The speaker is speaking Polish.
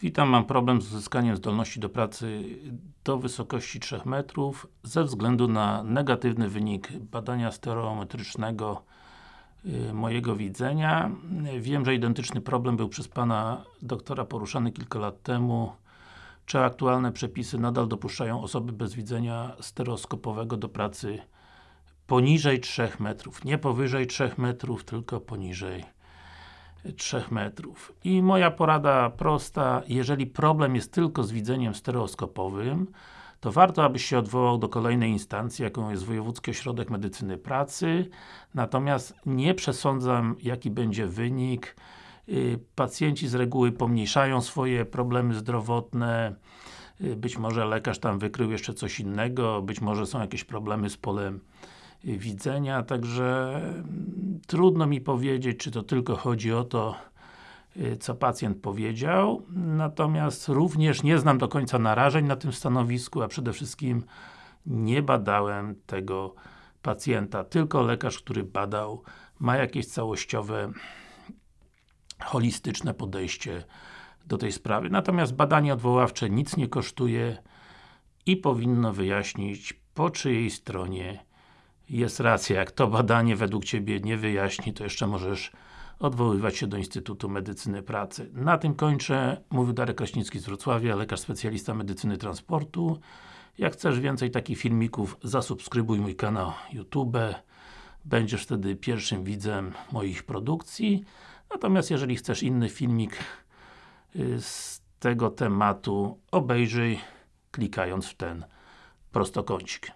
Witam, mam problem z uzyskaniem zdolności do pracy do wysokości 3 metrów ze względu na negatywny wynik badania stereometrycznego y, mojego widzenia. Wiem, że identyczny problem był przez Pana doktora poruszany kilka lat temu. Czy aktualne przepisy nadal dopuszczają osoby bez widzenia stereoskopowego do pracy poniżej 3 metrów? Nie powyżej 3 metrów, tylko poniżej 3 metrów. I moja porada prosta, jeżeli problem jest tylko z widzeniem stereoskopowym, to warto, abyś się odwołał do kolejnej instancji, jaką jest Wojewódzki Ośrodek Medycyny Pracy, natomiast nie przesądzam, jaki będzie wynik. Y, pacjenci z reguły pomniejszają swoje problemy zdrowotne, y, być może lekarz tam wykrył jeszcze coś innego, być może są jakieś problemy z polem widzenia, także mm, trudno mi powiedzieć, czy to tylko chodzi o to, y, co pacjent powiedział, natomiast również nie znam do końca narażeń na tym stanowisku, a przede wszystkim nie badałem tego pacjenta, tylko lekarz, który badał, ma jakieś całościowe holistyczne podejście do tej sprawy. Natomiast badanie odwoławcze nic nie kosztuje i powinno wyjaśnić, po czyjej stronie jest racja, jak to badanie według Ciebie nie wyjaśni, to jeszcze możesz odwoływać się do Instytutu Medycyny Pracy. Na tym kończę. Mówił Darek Kraśnicki z Wrocławia, lekarz specjalista medycyny transportu. Jak chcesz więcej takich filmików, zasubskrybuj mój kanał YouTube. Będziesz wtedy pierwszym widzem moich produkcji. Natomiast jeżeli chcesz inny filmik y, z tego tematu, obejrzyj klikając w ten prostokącik.